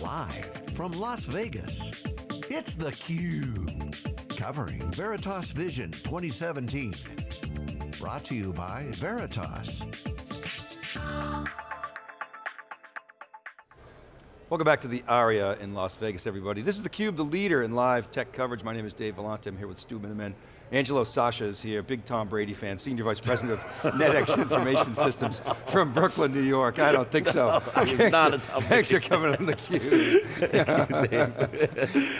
Live from Las Vegas, it's theCUBE. Covering Veritas Vision 2017. Brought to you by Veritas. Welcome back to the ARIA in Las Vegas, everybody. This is theCUBE, the leader in live tech coverage. My name is Dave Vellante, I'm here with Stu Miniman. Angelo Sasha is here, big Tom Brady fan, Senior Vice President of NetX Information Systems from Brooklyn, New York. I don't think so. No, not a Tom Thanks for coming on theCUBE.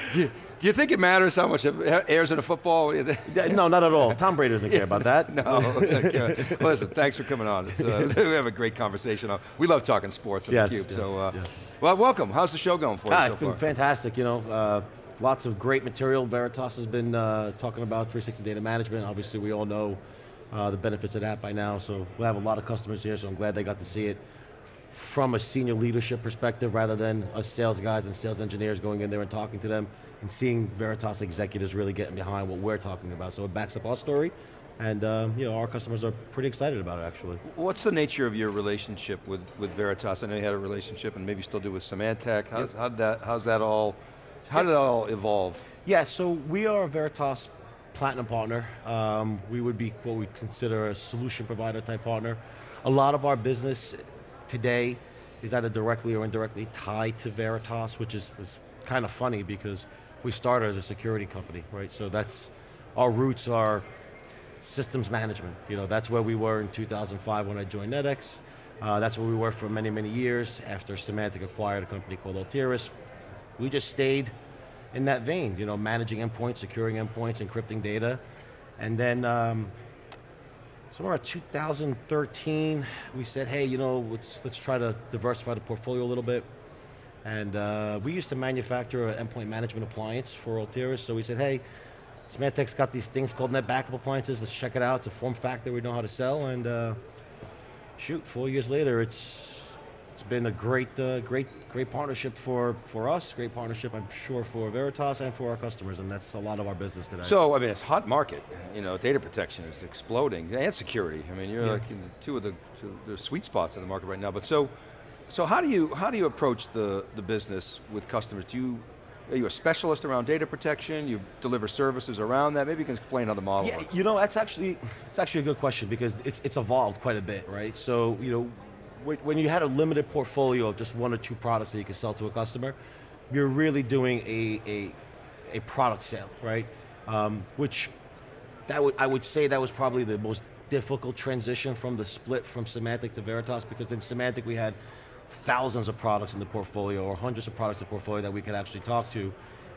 do, you, do you think it matters how much it airs in a football? no, not at all. Tom Brady doesn't care about that. no, okay. Listen, thanks for coming on. Uh, we have a great conversation. We love talking sports on yes, theCUBE, yes, so uh, yes. well, welcome. How's the show going for you ah, so it's been far? fantastic, you know. Uh, lots of great material. Veritas has been uh, talking about 360 data management. Obviously we all know uh, the benefits of that by now, so we'll have a lot of customers here, so I'm glad they got to see it from a senior leadership perspective rather than us sales guys and sales engineers going in there and talking to them and seeing Veritas executives really getting behind what we're talking about. So it backs up our story and um, you know, our customers are pretty excited about it actually. What's the nature of your relationship with, with Veritas? I know you had a relationship and maybe still do with Symantec. How, Yep. how'd that, how's that all, how did that all evolve? Yeah, so we are a Veritas Platinum partner. Um, we would be what we consider a solution provider type partner. A lot of our business today is either directly or indirectly tied to Veritas, which is, is kind of funny because we started as a security company, right? So that's, our roots are systems management. You know, that's where we were in 2005 when I joined NetX. Uh, that's where we were for many, many years after Symantec acquired a company called Altiris. We just stayed in that vein, you know, managing endpoints, securing endpoints, encrypting data. And then, um, somewhere around 2013, we said, hey, you know, let's, let's try to diversify the portfolio a little bit. And uh, we used to manufacture an endpoint management appliance for Altiris, so we said, hey, Symantec's got these things called net backup appliances, let's check it out, it's a form factor we know how to sell, and uh, shoot, four years later, it's it's been a great, uh, great, great partnership for, for us, great partnership, I'm sure, for Veritas and for our customers, and that's a lot of our business today. So, I mean, it's hot market. You know, data protection is exploding, and security. I mean, you're Yeah. like in two of the, two the sweet spots in the market right now. But so, so how do you, how do you approach the, the business with customers? Do you, are you a specialist around data protection? You deliver services around that? Maybe you can explain how the model Yeah, works. you know, that's actually, it's actually a good question because it's, it's evolved quite a bit, right? So, you know, when, you had a limited portfolio of just one or two products that you could sell to a customer, you're really doing a, a, a product sale, right? Um, which, that I would say that was probably the most difficult transition from the split from Symantec to Veritas because in Symantec we had thousands of products in the portfolio or hundreds of products in the portfolio that we could actually talk to.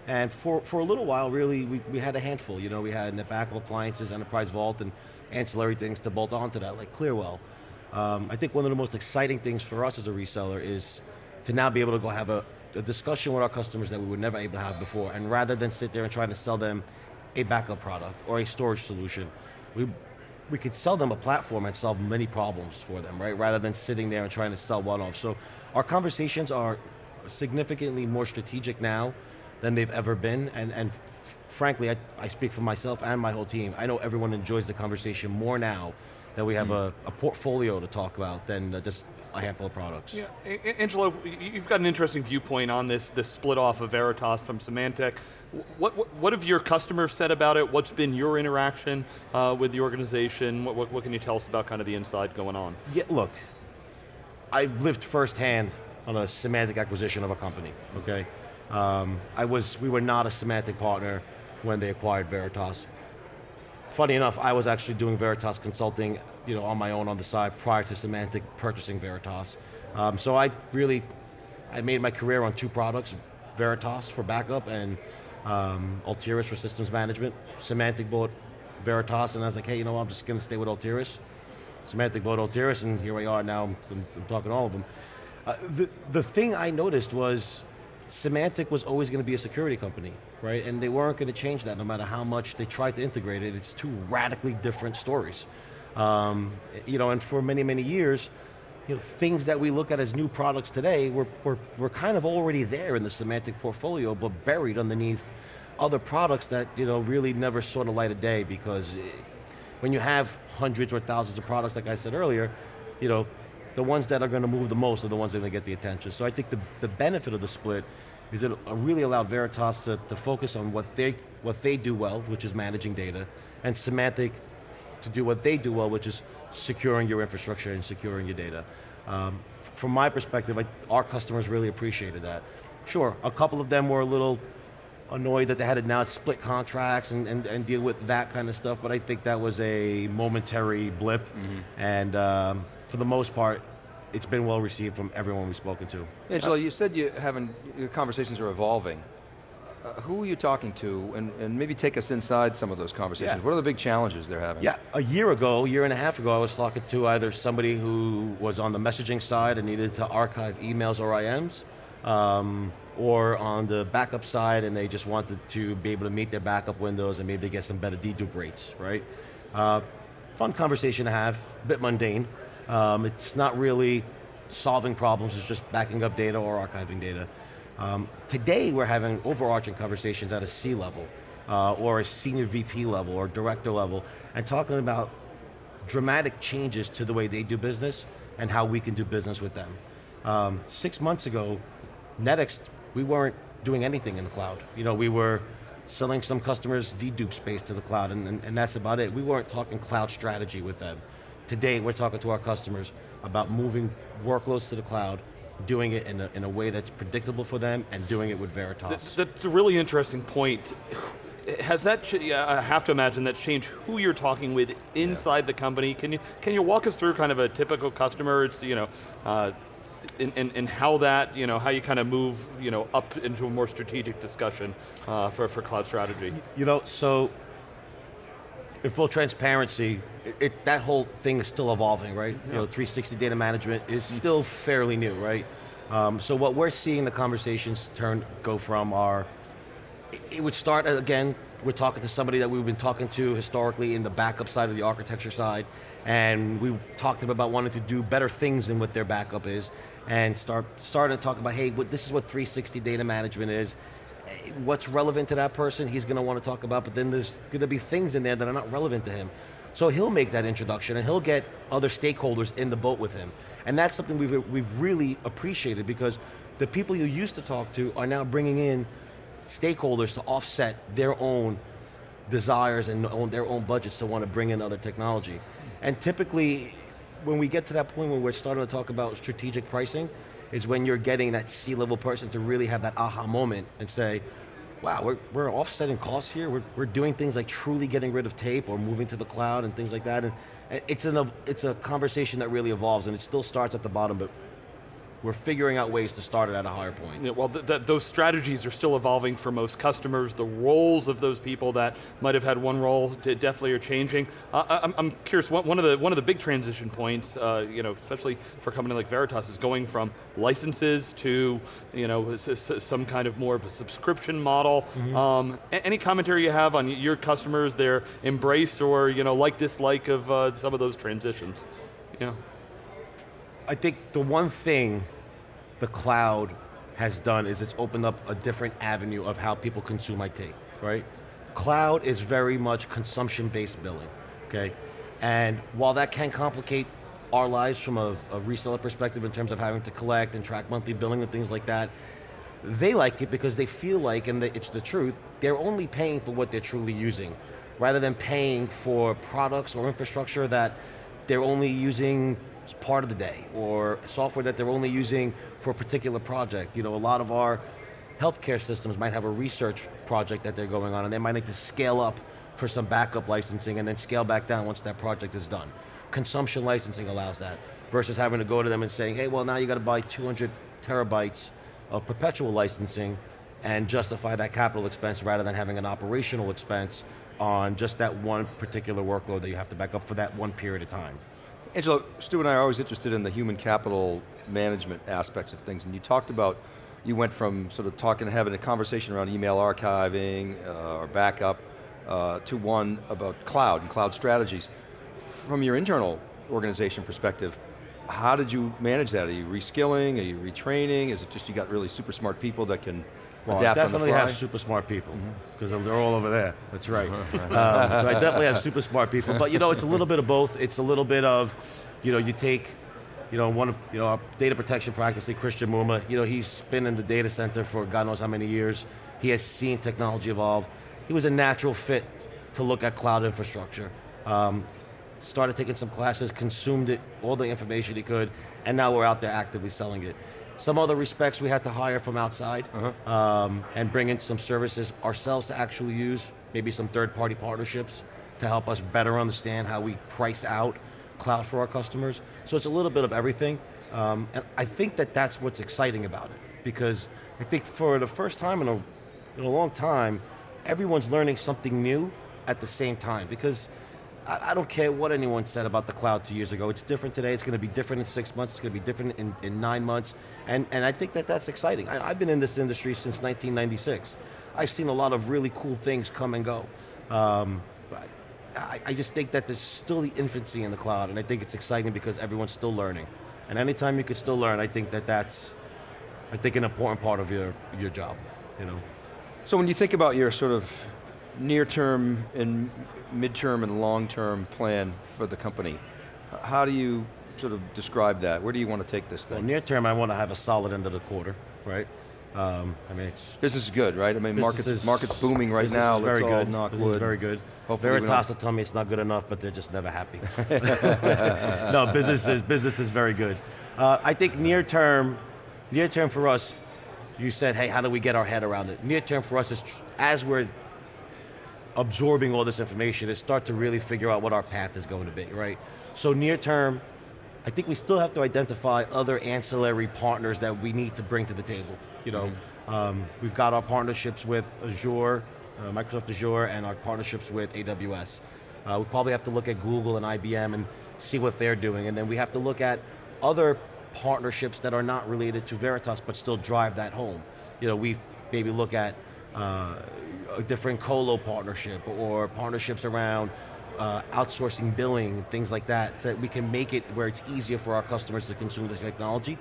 And for, for a little while, really, we, we had a handful. You know, we had net backup appliances, Enterprise Vault, and ancillary things to bolt onto that, like Clearwell. Um, I think one of the most exciting things for us as a reseller is to now be able to go have a, a discussion with our customers that we were never able to have before, and rather than sit there and try to sell them a backup product or a storage solution, we, we could sell them a platform and solve many problems for them, right? Rather than sitting there and trying to sell one off. So our conversations are significantly more strategic now than they've ever been, and, and frankly, I, I speak for myself and my whole team, I know everyone enjoys the conversation more now that we have a, a portfolio to talk about than uh, just a handful of products. Yeah, Angelo, you've got an interesting viewpoint on this, this split off of Veritas from Symantec. What, what, what have your customers said about it? What's been your interaction uh, with the organization? What, what, what can you tell us about kind of the inside going on? Yeah, look, I've lived firsthand on a Symantec acquisition of a company, okay? Um, I was, we were not a Symantec partner when they acquired Veritas. Funny enough, I was actually doing Veritas consulting, you know, on my own on the side prior to Symantec purchasing Veritas. Um, so I really, I made my career on two products, Veritas for backup and um, Altiris for systems management. Symantec bought Veritas and I was like, hey, you know what, I'm just going to stay with Altiris. Symantec bought Altiris and here we are now, I'm, I'm talking all of them. Uh, the, the thing I noticed was Symantec was always going to be a security company, right? And they weren't going to change that no matter how much they tried to integrate it. It's two radically different stories. Um, you know, and for many, many years, you know, things that we look at as new products today were, were, were kind of already there in the Symantec portfolio, but buried underneath other products that you know, really never saw the light of day because eh, when you have hundreds or thousands of products, like I said earlier, you know, the ones that are going to move the most are the ones that are going to get the attention. So I think the, the benefit of the split is it really allowed Veritas to, to focus on what they, what they do well, which is managing data, and Symantec to do what they do well, which is securing your infrastructure and securing your data. Um, from my perspective, I, our customers really appreciated that. Sure, a couple of them were a little annoyed that they had to now split contracts and, and, and deal with that kind of stuff, but I think that was a momentary blip, and um, for the most part, it's been well received from everyone we've spoken to. Angelo, you said you haven't, your conversations are evolving. Uh, who are you talking to, and, and maybe take us inside some of those conversations. Yeah. What are the big challenges they're having? Yeah, a year ago, year and a half ago, I was talking to either somebody who was on the messaging side and needed to archive emails or IMs, um, or on the backup side and they just wanted to be able to meet their backup windows and maybe get some better dedupe rates, right? Uh, fun conversation to have, a bit mundane. Um, it's not really solving problems, it's just backing up data or archiving data. Um, today we're having overarching conversations at a C level, uh, or a senior VP level, or director level, and talking about dramatic changes to the way they do business and how we can do business with them. Um, six months ago, NetX, we weren't doing anything in the cloud. You know, we were selling some customers dedupe space to the cloud, and, and, and that's about it. We weren't talking cloud strategy with them. Today, we're talking to our customers about moving workloads to the cloud, doing it in a, in a way that's predictable for them, and doing it with Veritas. That's, a really interesting point. Has that, yeah, I have to imagine that's changed who you're talking with inside the company. Can you, can you walk us through kind of a typical customer, it's, you know, uh, and, and, and how that, you know, how you kind of move, you know, up into a more strategic discussion uh, for, for cloud strategy? You know, so in full transparency, it, it- that whole thing is still evolving, right? You know, 360 data management is still fairly new, right? Um, so what we're seeing the conversations turn go from are, it- it would start uh, again. We're talking to somebody that we've been talking to historically in the backup side of the architecture side, and we talked to them about wanting to do better things than what their backup is, and start starting to talk about, hey, what, this is what 360 data management is what's relevant to that person, he's going to want to talk about, but then there's going to be things in there that are not relevant to him. So he'll make that introduction and he'll get other stakeholders in the boat with him. And that's something we've, we've really appreciated because the people you used to talk to are now bringing in stakeholders to offset their own desires and their own budgets to want to bring in other technology. And typically, when we get to that point when we're starting to talk about strategic pricing, is when you're getting that C-level person to really have that aha moment and say, wow, we're, we're offsetting costs here, we're, we're doing things like truly getting rid of tape or moving to the cloud and things like that, and and it's, an, it's a conversation that really evolves and it still starts at the bottom, but we're figuring out ways to start it at a higher point. Yeah, well, th th those strategies are still evolving for most customers. The roles of those people that might have had one role definitely are changing. Uh, I- I'm, I'm curious. One of the one of the big transition points, uh, you know, especially for a company like Veritas, is going from licenses to, you know, some kind of more of a subscription model. Um, any commentary you have on your customers, their embrace or you know, like dislike of uh, some of those transitions? Yeah. I think the one thing the cloud has done is it's opened up a different avenue of how people consume IT, right? Cloud is very much consumption-based billing, okay? And while that can complicate our lives from a, a reseller perspective in terms of having to collect and track monthly billing and things like that, they like it because they feel like, and it's the truth, they're only paying for what they're truly using, rather than paying for products or infrastructure that they're only using as part of the day, or software that they're only using for a particular project. You know, a lot of our healthcare systems might have a research project that they're going on, and they might need to scale up for some backup licensing and then scale back down once that project is done. Consumption licensing allows that, versus having to go to them and saying, hey, well now you got to buy 200 terabytes of perpetual licensing and justify that capital expense rather than having an operational expense on just that one particular workload that you have to back up for that one period of time. Angelo, Stu and I are always interested in the human capital management aspects of things, and you talked about, you went from sort of talking, having a conversation around email archiving uh, or backup, uh, to one about cloud and cloud strategies. From your internal organization perspective, how did you manage that? Are you reskilling, are you retraining? Is it just you got really super smart people that can Well, I definitely? Mm-hmm. have super smart people because they're all over there. That's right. um, so I definitely have super smart people, but you know, it's a little bit of both. It's a little bit of, you know, you take you know, one of you know our data protection practice, Christian Muma, you know, he's been in the data center for God knows how many years. He has seen technology evolve. He was a natural fit to look at cloud infrastructure. Um, started taking some classes, consumed it, all the information he could, and now we're out there actively selling it. Some other respects we had to hire from outside um, and bring in some services ourselves to actually use, maybe some third party partnerships to help us better understand how we price out cloud for our customers. So it's a little bit of everything. Um, and I think that that's what's exciting about it because I think for the first time in a, in a long time, everyone's learning something new at the same time because I, I don't care what anyone said about the cloud two years ago. It's different today, it's going to be different in six months, it's going to be different in, in nine months, and, and I think that that's exciting. I, I've been in this industry since 1996. I've seen a lot of really cool things come and go. Um, I, I just think that there's still the infancy in the cloud, and I think it's exciting because everyone's still learning. And anytime you can still learn, I think that that's, I think, an important part of your, your job, you know. So when you think about your sort of near-term and mid-term and long-term plan for the company, how do you sort of describe that? Where do you want to take this Well, near term, I want to have a solid end of the quarter, right? Um, I mean, it's Business is good, right? I mean, markets, is- market's booming right now, is let's very all good. knock Business is wood. very good. Hopefully Veritas will tell me it's not good enough, but they're just never happy. no, business is, business is very good. Uh, I think near term, near term for us, you said, hey, how do we get our head around it? Near term for us is, as we're absorbing all this information, is start to really figure out what our path is going to be, right? So near term, I think we still have to identify other ancillary partners that we need to bring to the table. You know, um, we've got our partnerships with Azure, uh, Microsoft Azure, and our partnerships with AWS. Uh, we probably have to look at Google and IBM and see what they're doing, and then we have to look at other partnerships that are not related to Veritas, but still drive that home. You know, we maybe look at uh, a different colo partnership or partnerships around uh, outsourcing billing, things like that, so that we can make it where it's easier for our customers to consume the technology.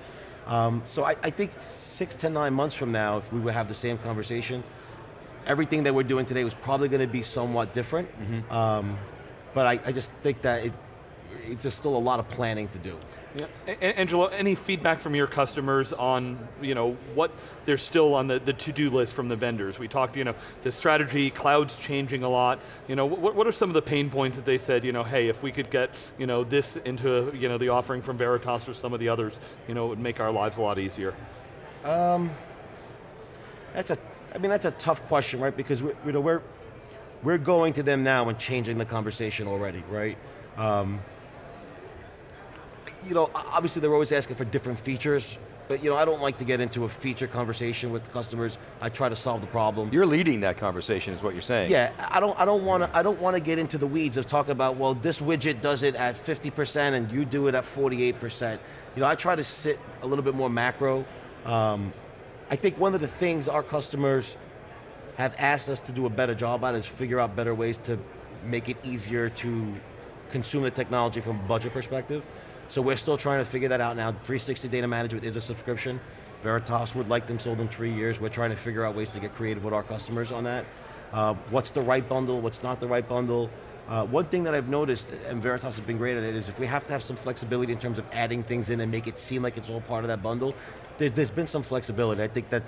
Um, so I, I think six to nine months from now, if we would have the same conversation, everything that we're doing today was probably going to be somewhat different. Um, but I, I just think that it, it's just still a lot of planning to do. Yeah. A- A- Angelo, any feedback from your customers on, you know, what they're still on the, the to-do list from the vendors? We talked, you know, the strategy, cloud's changing a lot. You know, what, what are some of the pain points that they said, you know, hey, if we could get, you know, this into, you know, the offering from Veritas or some of the others, you know, it would make our lives a lot easier? Um, That's a, I mean, that's a tough question, right? Because we, you know, we're, we're going to them now and changing the conversation already, right? Um, you know, obviously they're always asking for different features, but you know, I don't like to get into a feature conversation with customers. I try to solve the problem. You're leading that conversation is what you're saying. Yeah, I don't, I don't want to, I don't want to get into the weeds of talking about, well, this widget does it at 50% and you do it at 48%. You know, I try to sit a little bit more macro. Um, I think one of the things our customers have asked us to do a better job on is figure out better ways to make it easier to consume the technology from a budget perspective. So we're still trying to figure that out now. 360 Data Management is a subscription. Veritas would like them sold in three years. We're trying to figure out ways to get creative with our customers on that. Uh, what's the right bundle, what's not the right bundle. Uh, one thing that I've noticed, and Veritas has been great at it, is if we have to have some flexibility in terms of adding things in and make it seem like it's all part of that bundle, there, there's been some flexibility. I think that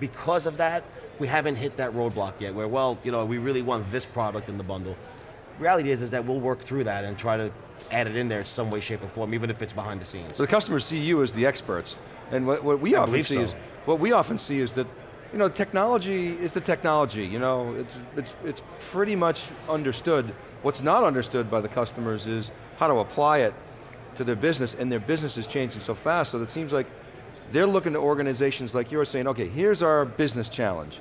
because of that, we haven't hit that roadblock yet where, well, you know, we really want this product in the bundle. Reality is, is that we'll work through that and try to add it in there in some way, shape, or form, even if it's behind the scenes. So the customers see you as the experts, and what, what we I often see so. is what we often see is that you know technology is the technology. You know, it's it's it's pretty much understood. What's not understood by the customers is how to apply it to their business, and their business is changing so fast. So it seems like they're looking to organizations like yours, saying, "Okay, here's our business challenge.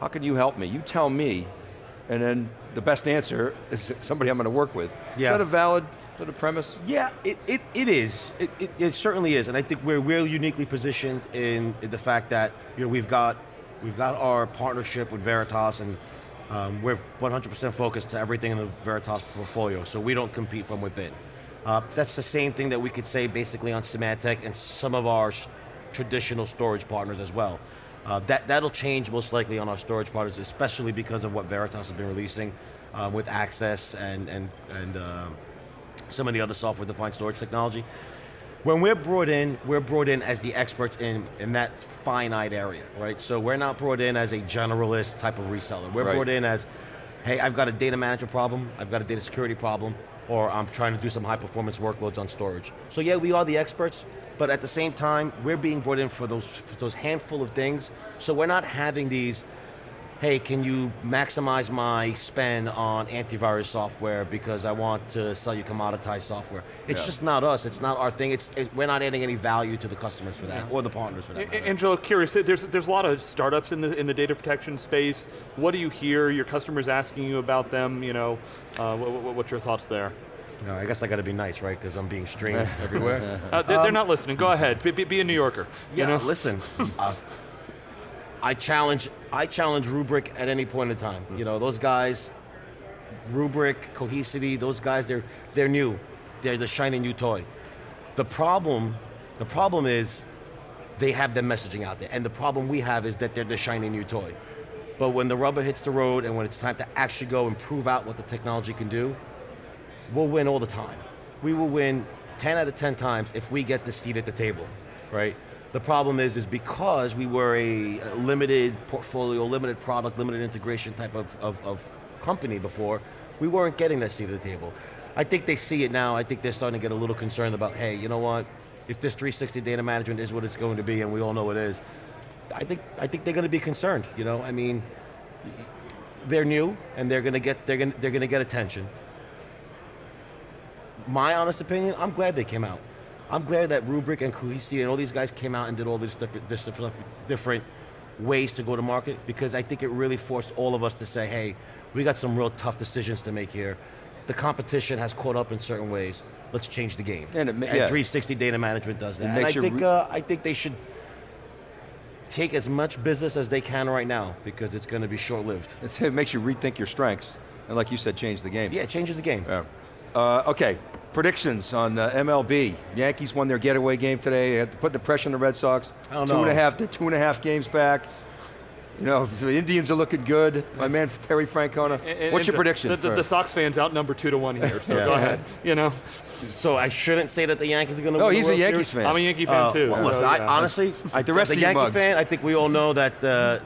How can you help me? You tell me." And then the best answer is somebody I'm going to work with. Yeah. Is that a valid sort of premise? Yeah, it, it, it is. It, it, it certainly is, and I think we're we're uniquely positioned in, in the fact that you know we've got we've got our partnership with Veritas, and um, we're 100% focused to everything in the Veritas portfolio, so we don't compete from within. Uh, that's the same thing that we could say basically on Symantec and some of our traditional storage partners as well. Uh, that, that'll change most likely on our storage partners, especially because of what Veritas has been releasing uh, with Access and, and, and um, some of the other software-defined storage technology. When we're brought in, we're brought in as the experts in, in that finite area, right? So we're not brought in as a generalist type of reseller. We're Right. brought in as, hey, I've got a data management problem, I've got a data security problem, or I'm trying to do some high performance workloads on storage. So yeah, we are the experts, but at the same time, we're being brought in for those, for those handful of things, so we're not having these, hey, can you maximize my spend on antivirus software because I want to sell you commoditized software. It's Yeah. just not us, it's not our thing, it's, it, we're not adding any value to the customers for that, or the partners for that. A- matter. Angelo, curious, there's, there's a lot of startups in the, in the data protection space. What do you hear, your customers asking you about them, you know, uh, what, what's your thoughts there? No, I guess I got to be nice, right? Because I'm being streamed everywhere. Uh, they, are not listening, go ahead, be, be, be a New Yorker. you Yeah, know? listen. uh, I challenge, I challenge Rubrik at any point in time. You know, those guys, Rubrik, Cohesity, those guys, they're they're new. They're the shiny new toy. The problem, the problem is, they have their messaging out there, and the problem we have is that they're the shiny new toy. But when the rubber hits the road and when it's time to actually go and prove out what the technology can do, we'll win all the time. We will win 10 out of 10 times if we get the seat at the table, right? The problem is, is because we were a limited portfolio, limited product, limited integration type of, of, of company before, we weren't getting that seat at the table. I think they see it now, I think they're starting to get a little concerned about, hey, you know what? If this 360 data management is what it's going to be, and we all know it is, I think, I think they're going to be concerned, you know? I mean, they're new, and they're going to get, they're going, they're going to get attention my honest opinion, I'm glad they came out. I'm glad that Rubrik and Cohesity and all these guys came out and did all these different, this different, ways to go to market because I think it really forced all of us to say, hey, we got some real tough decisions to make here. The competition has caught up in certain ways. Let's change the game. And it ma- yeah. 360 data management does that. And I think, uh, I think they should take as much business as they can right now because it's going to be short-lived. It makes you rethink your strengths, and like you said, change the game. Yeah, it changes the game. Yeah. Uh, okay, predictions on uh, MLB. Yankees won their getaway game today. They had to put the pressure on the Red Sox. I don't two and a half, they're two and a half games back. You know, the Indians are looking good. My man Terry Francona. And- What's your prediction? The, the, for- the Sox fans outnumber two to one here, so Yeah. go ahead. You know, So I shouldn't say that the Yankees are going to No, win he's the a World Yankees Series? fan. I'm a Yankee fan Uh, too. well, so, listen, I, honestly, I, The rest as of a you Yankee mugs. fan, I think we all know that uh,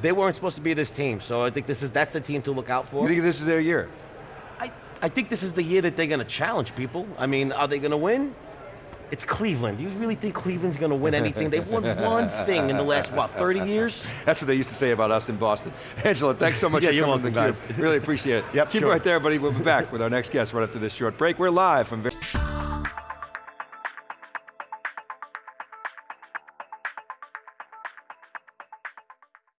they weren't supposed to be this team. So I think this is that's the team to look out for. you think this is their year? I, think this is the year that they're going to challenge people. I mean, are they going to win? It's Cleveland. Do you really think Cleveland's going to win anything? They've won one thing in the last what 30 years? That's what they used to say about us in Boston. Angela, thanks so much Yeah, for you're coming welcome. Really appreciate it. Yep, Keep sure. it right there, buddy. We'll be back with our next guest right after this short break. We're live from.